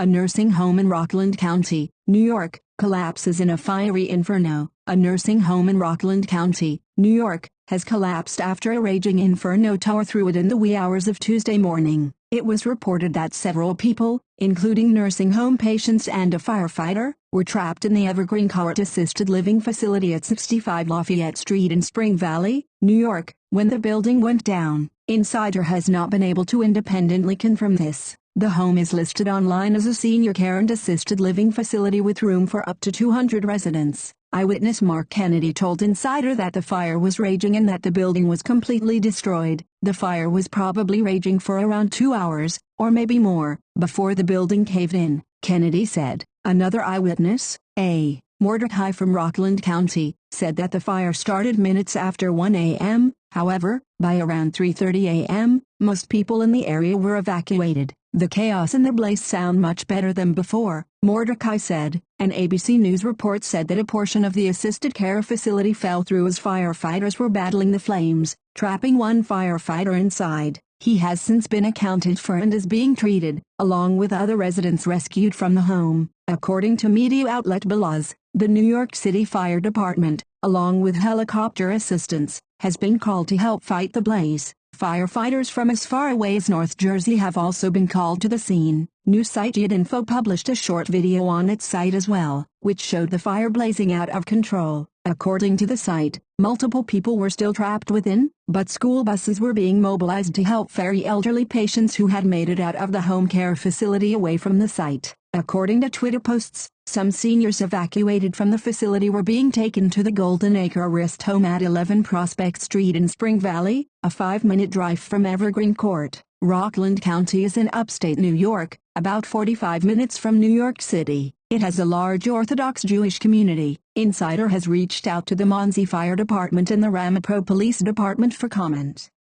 A nursing home in Rockland County, New York, collapses in a fiery inferno. A nursing home in Rockland County, New York, has collapsed after a raging inferno tore through it in the wee hours of Tuesday morning. It was reported that several people, including nursing home patients and a firefighter, were trapped in the Evergreen Court Assisted Living Facility at 65 Lafayette Street in Spring Valley, New York, when the building went down. Insider has not been able to independently confirm this. The home is listed online as a senior care and assisted living facility with room for up to 200 residents. Eyewitness Mark Kennedy told Insider that the fire was raging and that the building was completely destroyed. The fire was probably raging for around two hours, or maybe more, before the building caved in, Kennedy said. Another eyewitness, A. Mordecai from Rockland County, said that the fire started minutes after 1 a.m., however, by around 3.30 a.m., most people in the area were evacuated. The chaos and the blaze sound much better than before, Mordecai said. An ABC News report said that a portion of the assisted care facility fell through as firefighters were battling the flames, trapping one firefighter inside. He has since been accounted for and is being treated, along with other residents rescued from the home. According to media outlet Belaz, the New York City Fire Department, along with helicopter assistance, has been called to help fight the blaze. Firefighters from as far away as North Jersey have also been called to the scene. News site Info published a short video on its site as well, which showed the fire blazing out of control. According to the site, multiple people were still trapped within, but school buses were being mobilized to help ferry elderly patients who had made it out of the home care facility away from the site. According to Twitter posts, some seniors evacuated from the facility were being taken to the Golden Acre Rest Home at 11 Prospect Street in Spring Valley, a five-minute drive from Evergreen Court. Rockland County is in upstate New York, about 45 minutes from New York City. It has a large Orthodox Jewish community. Insider has reached out to the Monsey Fire Department and the Ramapo Police Department for comment.